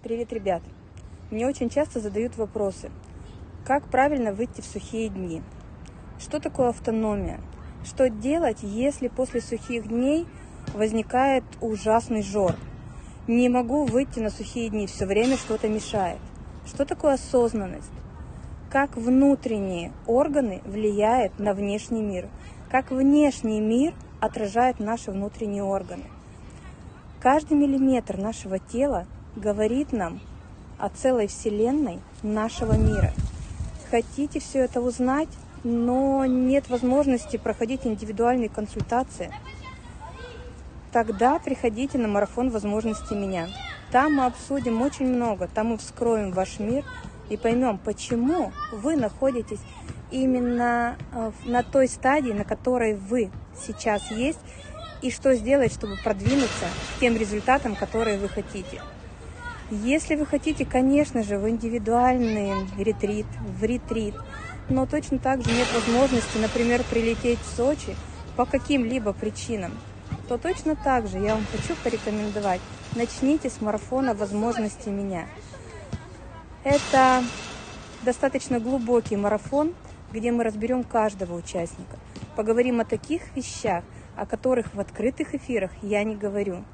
Привет, ребят! Мне очень часто задают вопросы. Как правильно выйти в сухие дни? Что такое автономия? Что делать, если после сухих дней возникает ужасный жор? Не могу выйти на сухие дни, все время что-то мешает. Что такое осознанность? Как внутренние органы влияют на внешний мир? Как внешний мир отражает наши внутренние органы? Каждый миллиметр нашего тела говорит нам о целой вселенной нашего мира. Хотите все это узнать, но нет возможности проходить индивидуальные консультации, тогда приходите на марафон возможностей меня. Там мы обсудим очень много, там мы вскроем ваш мир и поймем, почему вы находитесь именно э, на той стадии, на которой вы сейчас есть, и что сделать, чтобы продвинуться к тем результатам, которые вы хотите. Если вы хотите, конечно же, в индивидуальный ретрит, в ретрит, но точно так же нет возможности, например, прилететь в Сочи по каким-либо причинам, то точно так же я вам хочу порекомендовать, начните с марафона возможности меня. Это достаточно глубокий марафон, где мы разберем каждого участника, поговорим о таких вещах, о которых в открытых эфирах я не говорю.